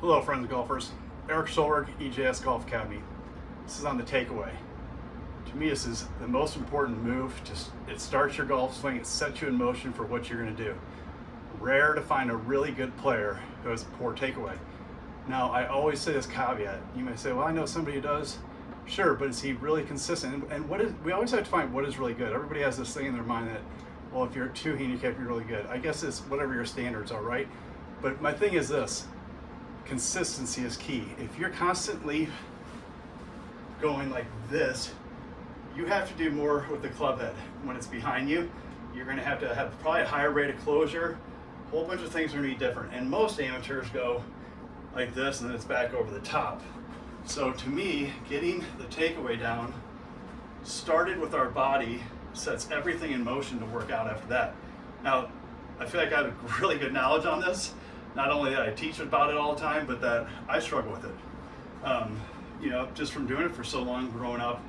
Hello friends and golfers, Eric Schulberg, EJS Golf Academy. This is on the takeaway. To me this is the most important move. Just It starts your golf swing, it sets you in motion for what you're going to do. Rare to find a really good player who has a poor takeaway. Now I always say this caveat, you may say, well I know somebody who does. Sure, but is he really consistent? And what is, we always have to find what is really good. Everybody has this thing in their mind that, well if you're two handicap you're really good. I guess it's whatever your standards are, right? But my thing is this, consistency is key. If you're constantly going like this, you have to do more with the club head. When it's behind you, you're gonna have to have probably a higher rate of closure. A whole bunch of things are gonna be different. And most amateurs go like this and then it's back over the top. So to me, getting the takeaway down started with our body, sets everything in motion to work out after that. Now, I feel like I have really good knowledge on this, not only that I teach about it all the time, but that I struggle with it. Um, you know, just from doing it for so long, growing up,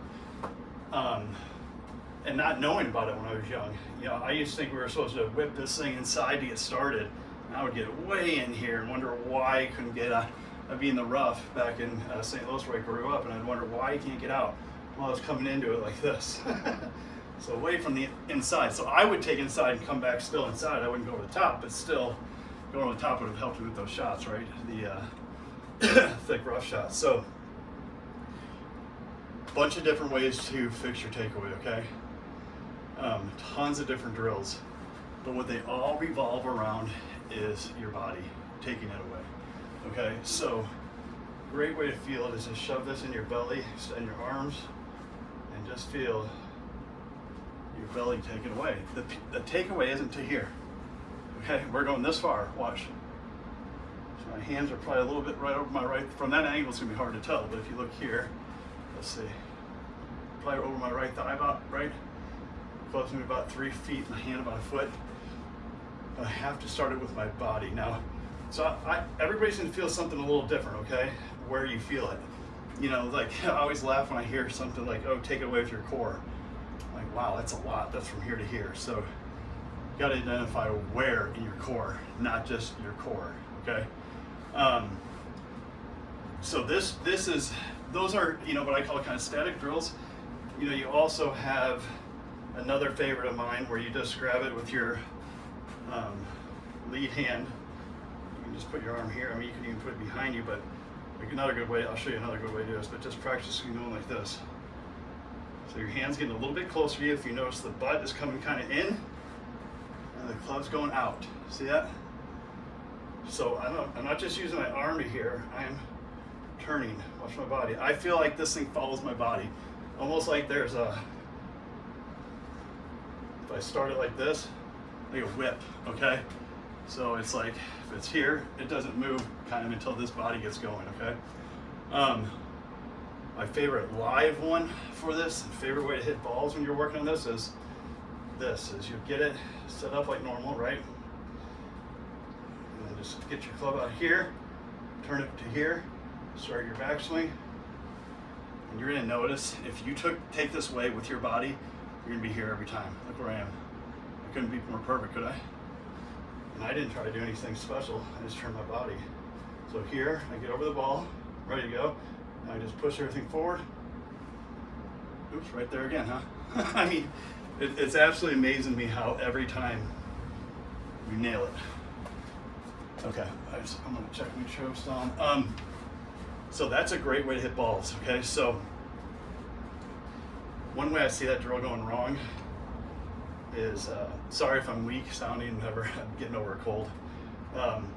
um, and not knowing about it when I was young. You know, I used to think we were supposed to whip this thing inside to get started. And I would get way in here and wonder why I couldn't get out. I'd be in the rough back in uh, St. Louis where I grew up, and I'd wonder why I can't get out. Well, I was coming into it like this. so away from the inside. So I would take inside and come back still inside. I wouldn't go to the top, but still going on the top would have helped you with those shots, right? The uh, thick rough shots. So, a bunch of different ways to fix your takeaway, okay? Um, tons of different drills. But what they all revolve around is your body, taking it away. Okay, so great way to feel it is to shove this in your belly, extend your arms, and just feel your belly taken away. The, the takeaway isn't to here. Okay, we're going this far, watch. So my hands are probably a little bit right over my right, from that angle it's gonna be hard to tell, but if you look here, let's see, probably over my right thigh about, right? Close me about three feet, my hand about a foot. But I have to start it with my body. Now, so I, everybody's gonna feel something a little different, okay? Where you feel it. You know, like I always laugh when I hear something like, oh, take it away with your core. Like, wow, that's a lot, that's from here to here. So got to identify where in your core, not just your core, okay? Um, so this, this is, those are, you know, what I call kind of static drills. You know, you also have another favorite of mine where you just grab it with your um, lead hand. You can just put your arm here. I mean, you can even put it behind you, but another good way, I'll show you another good way to do this, but just practicing going like this. So your hand's getting a little bit closer to you. If you notice the butt is coming kind of in, the club's going out. See that? So I'm not, just using my arm here, I'm turning, watch my body. I feel like this thing follows my body. Almost like there's a, if I start it like this, like a whip, okay? So it's like, if it's here, it doesn't move kind of until this body gets going, okay? Um, my favorite live one for this, favorite way to hit balls when you're working on this is this is you get it set up like normal, right? And then just get your club out here, turn it to here, start your backswing. And you're gonna notice if you took take this way with your body, you're gonna be here every time. Look where I am. I couldn't be more perfect, could I? And I didn't try to do anything special. I just turned my body. So here, I get over the ball, ready to go. And I just push everything forward. Oops, right there again, huh? I mean, it, it's absolutely amazing to me how every time we nail it. Okay, I just, I'm gonna check my sure on. Um, so that's a great way to hit balls, okay? So one way I see that drill going wrong is, uh, sorry if I'm weak sounding, never I'm getting over a cold, um,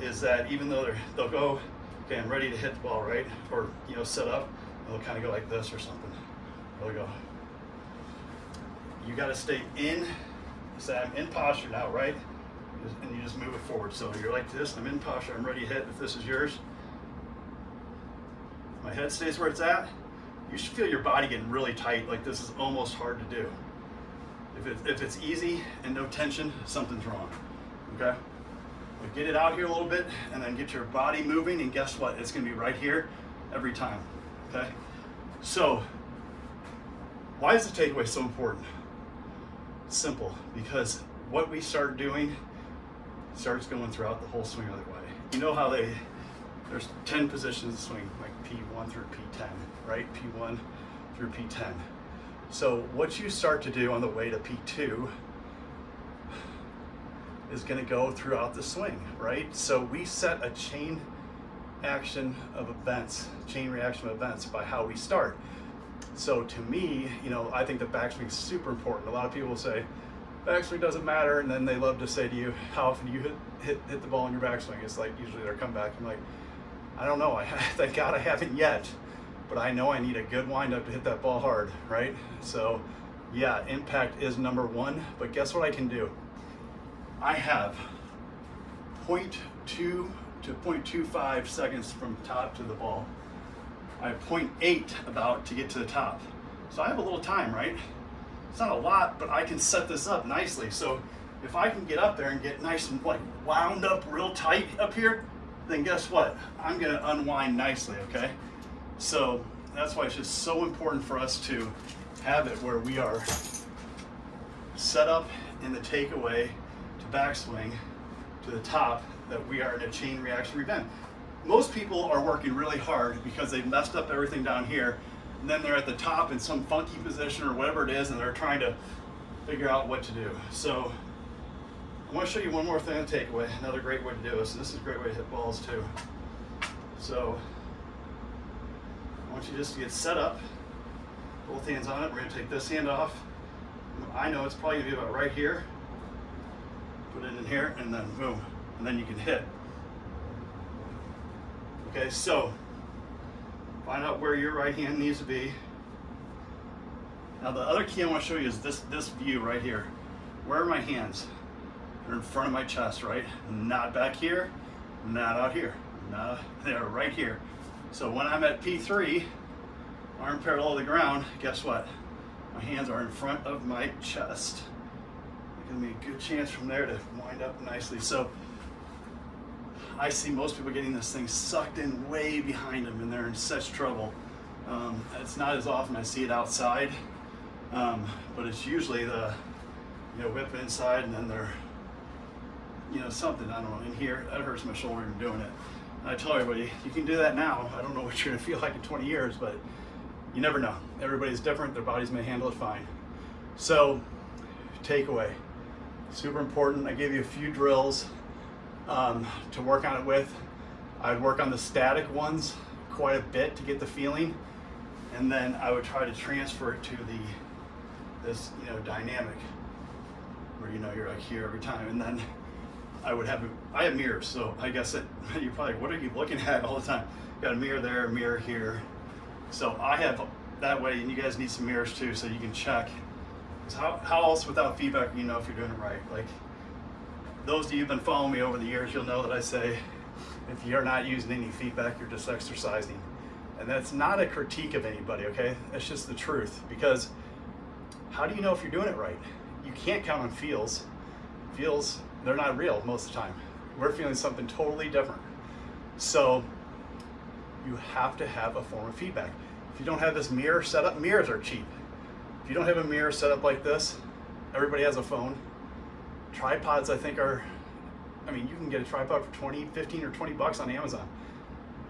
is that even though they're, they'll go, okay, I'm ready to hit the ball, right? Or, you know, set up, they'll kind of go like this or something. They'll go, you got to stay in, say I'm in posture now, right? And you just move it forward. So you're like this, I'm in posture, I'm ready to hit if this is yours. My head stays where it's at. You should feel your body getting really tight, like this is almost hard to do. If, it, if it's easy and no tension, something's wrong, okay? But get it out here a little bit and then get your body moving and guess what? It's gonna be right here every time, okay? So, why is the takeaway so important? Simple because what we start doing starts going throughout the whole swing other way. You know how they, there's 10 positions swing, like P1 through P10, right? P1 through P10. So what you start to do on the way to P2 is gonna go throughout the swing, right? So we set a chain action of events, chain reaction of events by how we start. So to me, you know, I think the backswing is super important. A lot of people say, backswing doesn't matter, and then they love to say to you, how often do you hit, hit, hit the ball in your backswing? It's like usually their comeback. I'm like, I don't know, I, thank God I haven't yet, but I know I need a good windup to hit that ball hard, right? So yeah, impact is number one, but guess what I can do? I have 0.2 to 0.25 seconds from top to the ball. I have 0.8 about to get to the top. So I have a little time, right? It's not a lot, but I can set this up nicely. So if I can get up there and get nice and like wound up real tight up here, then guess what? I'm gonna unwind nicely, okay? So that's why it's just so important for us to have it where we are set up in the takeaway to backswing to the top that we are in a chain reaction event. Most people are working really hard because they've messed up everything down here and then they're at the top in some funky position or whatever it is and they're trying to figure out what to do. So I want to show you one more thing to take away, another great way to do this. This is a great way to hit balls too. So I want you just to get set up, both hands on it. We're going to take this hand off. I know it's probably going to be about right here. Put it in here and then boom, and then you can hit. Okay, so find out where your right hand needs to be. Now the other key I want to show you is this, this view right here. Where are my hands? They're in front of my chest, right? Not back here, not out here. Not, they're right here. So when I'm at P3, arm parallel to the ground, guess what? My hands are in front of my chest. Give me a good chance from there to wind up nicely. So I see most people getting this thing sucked in way behind them and they're in such trouble. Um, it's not as often I see it outside, um, but it's usually the, you know, whip inside and then they're, you know, something, I don't know, in here, that hurts my shoulder from doing it. And I tell everybody, you can do that now. I don't know what you're gonna feel like in 20 years, but you never know. Everybody's different, their bodies may handle it fine. So, takeaway, super important. I gave you a few drills um, to work on it with. I'd work on the static ones quite a bit to get the feeling, and then I would try to transfer it to the this you know dynamic where you know you're like here every time, and then I would have I have mirrors, so I guess it you're probably what are you looking at all the time? Got a mirror there, a mirror here. So I have that way, and you guys need some mirrors too, so you can check. How, how else without feedback you know if you're doing it right? Like those of you who've been following me over the years, you'll know that I say, if you're not using any feedback, you're just exercising. And that's not a critique of anybody, okay? That's just the truth. Because how do you know if you're doing it right? You can't count on feels. Feels, they're not real most of the time. We're feeling something totally different. So you have to have a form of feedback. If you don't have this mirror set up, mirrors are cheap. If you don't have a mirror set up like this, everybody has a phone, tripods I think are, I mean, you can get a tripod for 20, 15 or 20 bucks on Amazon.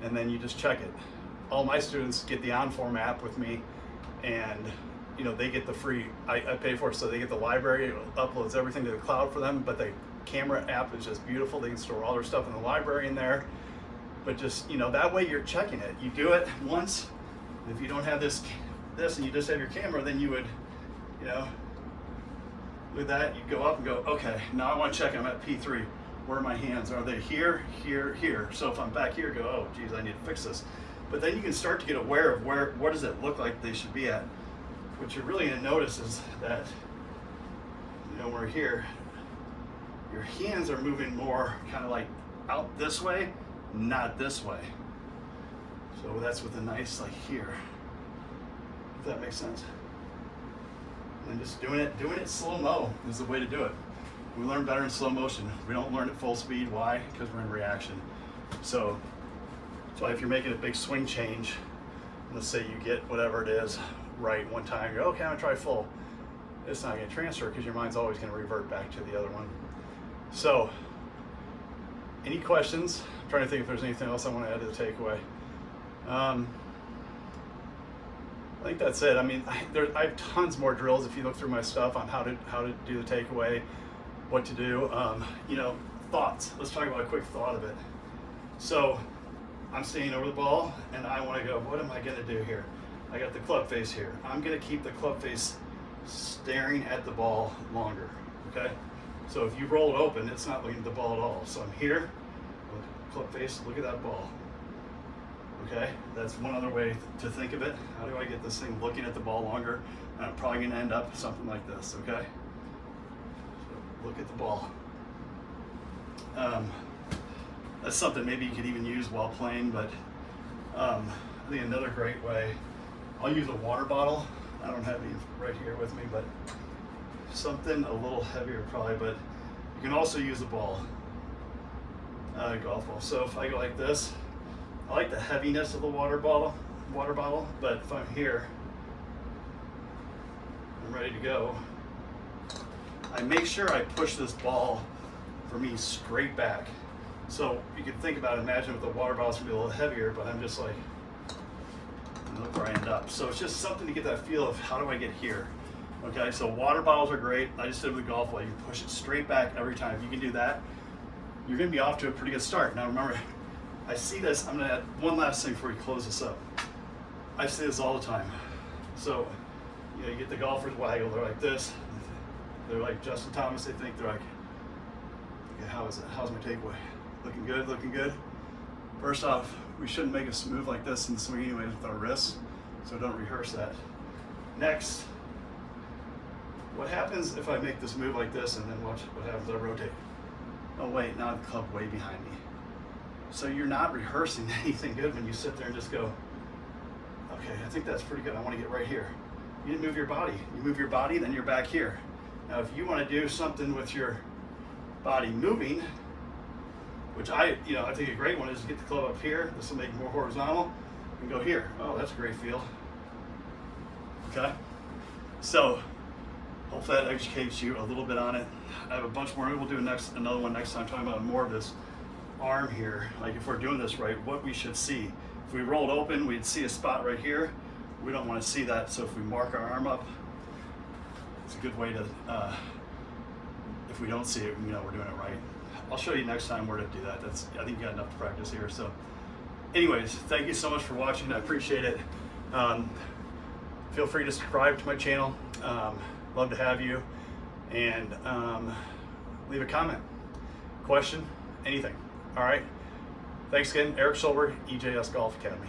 And then you just check it. All my students get the OnForm app with me and you know, they get the free, I, I pay for it, so they get the library, it uploads everything to the cloud for them, but the camera app is just beautiful. They can store all their stuff in the library in there. But just, you know, that way you're checking it. You do it once, if you don't have this, this and you just have your camera, then you would, you know, with that, you go up and go, okay, now I want to check I'm at P3. Where are my hands? Are they here, here, here? So if I'm back here, go, oh, geez, I need to fix this. But then you can start to get aware of where, what does it look like they should be at. What you're really gonna notice is that, you know, we're here, your hands are moving more kind of like out this way, not this way. So that's with a nice like here, if that makes sense and just doing it, doing it slow-mo is the way to do it. We learn better in slow motion. We don't learn at full speed. Why? Because we're in reaction. So, so if you're making a big swing change, let's say you get whatever it is right one time, you're okay, I'm gonna try full. It's not gonna transfer because your mind's always gonna revert back to the other one. So any questions? I'm trying to think if there's anything else I want to add to the takeaway. Um, I think that's it. I mean, I, there, I have tons more drills if you look through my stuff on how to how to do the takeaway, what to do. Um, you know, thoughts. Let's talk about a quick thought of it. So, I'm staying over the ball, and I want to go. What am I going to do here? I got the club face here. I'm going to keep the club face staring at the ball longer. Okay. So if you roll it open, it's not looking at the ball at all. So I'm here, club face. Look at that ball. Okay, that's one other way to think of it. How do I get this thing looking at the ball longer? And I'm probably gonna end up something like this, okay? So look at the ball. Um, that's something maybe you could even use while playing, but um, I think another great way, I'll use a water bottle. I don't have any right here with me, but something a little heavier probably, but you can also use a ball, uh, golf ball. So if I go like this, I like the heaviness of the water bottle, water bottle, but if I'm here, I'm ready to go. I make sure I push this ball for me straight back. So you can think about, imagine with the water bottle's gonna be a little heavier, but I'm just like, look where I end up. So it's just something to get that feel of how do I get here? Okay, so water bottles are great. I just did it with the golf ball. You push it straight back every time. If you can do that, you're gonna be off to a pretty good start. Now remember, I see this, I'm gonna add one last thing before we close this up. I see this all the time. So, you know, you get the golfers waggle, they're like this. They're like Justin Thomas, they think they're like, okay, how is it? How's my takeaway? Looking good, looking good. First off, we shouldn't make a move like this in the swing anyways with our wrists, so don't rehearse that. Next, what happens if I make this move like this and then watch what happens I rotate? Oh wait, now the club way behind me. So you're not rehearsing anything good when you sit there and just go, okay, I think that's pretty good. I want to get right here. You didn't move your body. You move your body, then you're back here. Now, if you want to do something with your body moving, which I, you know, I think a great one is to get the club up here. This will make it more horizontal and go here. Oh, that's a great feel. Okay. So hopefully that educates you a little bit on it. I have a bunch more. We'll do next another one next time talking about more of this arm here, like if we're doing this right, what we should see. If we rolled open, we'd see a spot right here. We don't want to see that, so if we mark our arm up, it's a good way to, uh, if we don't see it, we know we're doing it right. I'll show you next time where to do that. That's I think you got enough to practice here. So anyways, thank you so much for watching. I appreciate it. Um, feel free to subscribe to my channel. Um, love to have you. And um, leave a comment, question, anything. All right. Thanks again, Eric Silver, EJS Golf Academy.